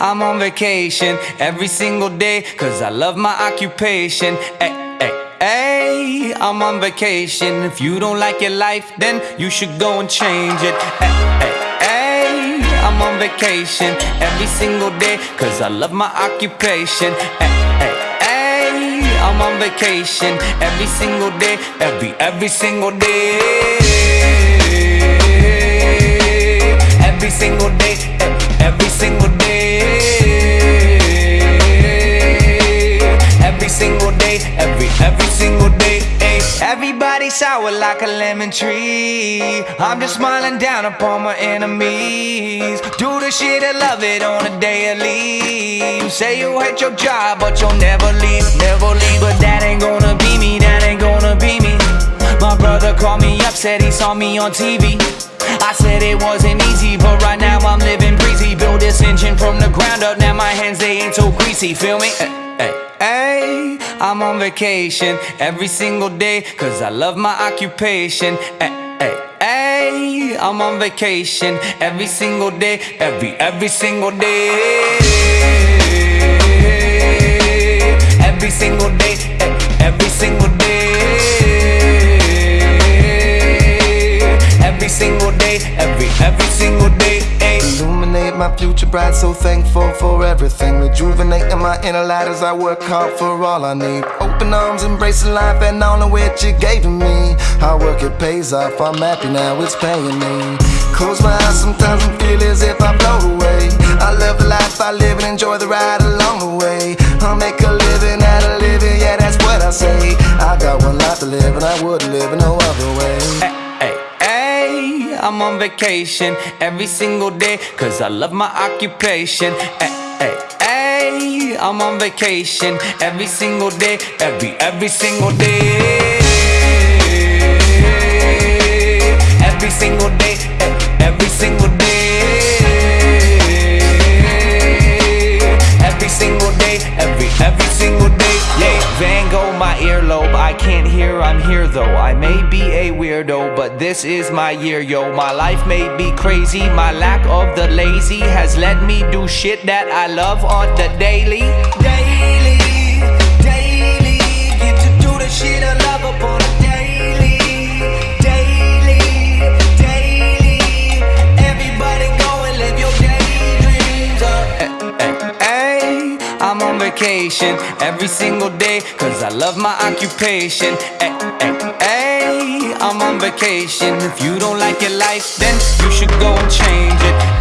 I'm on vacation every single day, cause I love my occupation. Ay, ay, ay, I'm on vacation. If you don't like your life, then you should go and change it. Ay, ay, ay, I'm on vacation every single day, cause I love my occupation. Ay, ay, ay, I'm on vacation every single day, every, every single day. Every single day, Everybody sour like a lemon tree. I'm just smiling down upon my enemies. Do the shit I love it on a daily. Say you hate your job, but you'll never leave, never leave. But that ain't gonna be me, that ain't gonna be me. My brother called me up, said he saw me on TV. I said it wasn't easy, but right now I'm living breezy. Build this engine from the ground up, now my hands they ain't so greasy. Feel me? Hey, hey, I'm on vacation every single day, cause I love my occupation. Hey, hey, hey, I'm on vacation every single day, every, every single day. Every single day, every single day. Every single day, every, every single day. My future bright, so thankful for everything. Rejuvenating my inner light as I work hard for all I need. Open arms, embracing life and all of which you gave me. Hard work, it pays off. I'm happy now, it's paying me. Close my eyes sometimes and feel as if I float away. I love the life I live and enjoy the ride along the way. I'll make a living out of living, yeah, that's what I say. I got one life to live and I wouldn't live in no other way. I'm on vacation every single day Cause I love my occupation. Ay, ay, ay, I'm on vacation every single day Every, every single day earlobe I can't hear, I'm here though. I may be a weirdo, but this is my year, yo. My life may be crazy, my lack of the lazy Has let me do shit that I love on the daily. Daily, I'm on vacation every single day Cause I love my occupation. Ay, ay, ay, I'm on vacation. If you don't like your life, then you should go and change it